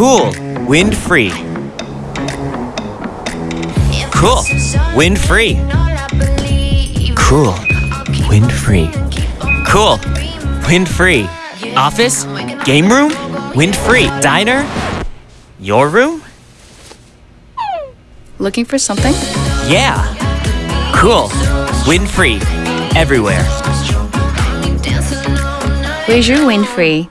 Cool, wind free. Cool, wind free. Cool, wind free. Cool, wind free. Office, game room, wind free. Diner, your room? Looking for something? Yeah. Cool, wind free. Everywhere. Where's your wind free?